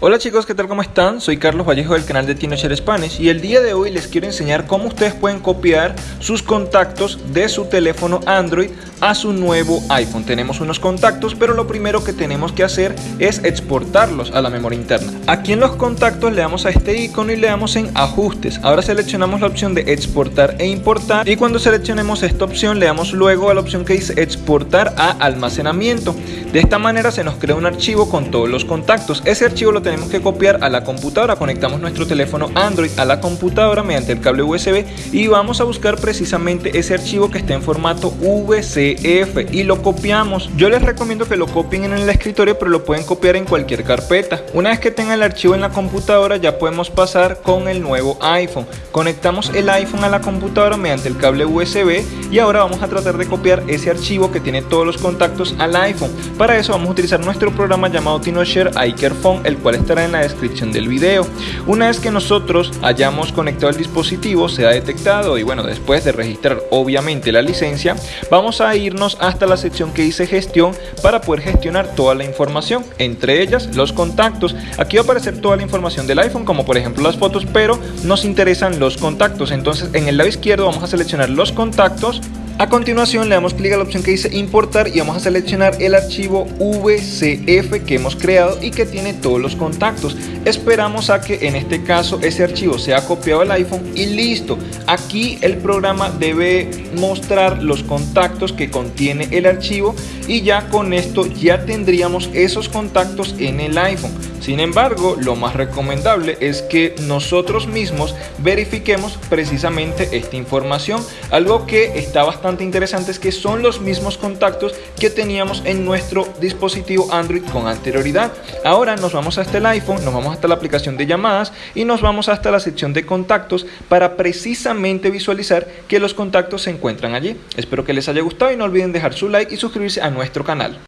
Hola chicos, ¿qué tal? ¿Cómo están? Soy Carlos Vallejo del canal de TinoShare Spanish y el día de hoy les quiero enseñar cómo ustedes pueden copiar sus contactos de su teléfono Android a su nuevo iPhone. Tenemos unos contactos, pero lo primero que tenemos que hacer es exportarlos a la memoria interna. Aquí en los contactos le damos a este icono y le damos en ajustes. Ahora seleccionamos la opción de exportar e importar y cuando seleccionemos esta opción le damos luego a la opción que dice exportar a almacenamiento. De esta manera se nos crea un archivo con todos los contactos. Ese archivo lo tenemos que copiar a la computadora. Conectamos nuestro teléfono Android a la computadora mediante el cable USB y vamos a buscar precisamente ese archivo que esté en formato Y lo copiamos. Yo les recomiendo que lo copien en el escritorio, pero lo pueden copiar en cualquier carpeta. Una vez que tengan el archivo en la computadora, ya podemos pasar con el nuevo iPhone. Conectamos el iPhone a la computadora mediante el cable USB y ahora vamos a tratar de copiar ese archivo que tiene todos los contactos al iPhone. Para eso vamos a utilizar nuestro programa llamado TinoShare iCareFone, el cual estará en la descripción del video. Una vez que nosotros hayamos conectado el dispositivo, se ha detectado y bueno, después de registrar obviamente la licencia, vamos a irnos hasta la sección que dice gestión para poder gestionar toda la información, entre ellas los contactos. Aquí va a aparecer toda la información del iPhone, como por ejemplo las fotos, pero nos interesan los contactos. Entonces en el lado izquierdo vamos a seleccionar los contactos a continuación le damos clic a la opción que dice importar y vamos a seleccionar el archivo VCF que hemos creado y que tiene todos los contactos. Esperamos a que en este caso ese archivo sea copiado al iPhone y listo. Aquí el programa debe mostrar los contactos que contiene el archivo y ya con esto ya tendríamos esos contactos en el iPhone. Sin embargo, lo más recomendable es que nosotros mismos verifiquemos precisamente esta información. Algo que está bastante interesante es que son los mismos contactos que teníamos en nuestro dispositivo Android con anterioridad. Ahora nos vamos hasta el iPhone, nos vamos hasta la aplicación de llamadas y nos vamos hasta la sección de contactos para precisamente visualizar que los contactos se encuentran allí. Espero que les haya gustado y no olviden dejar su like y suscribirse a nuestro canal.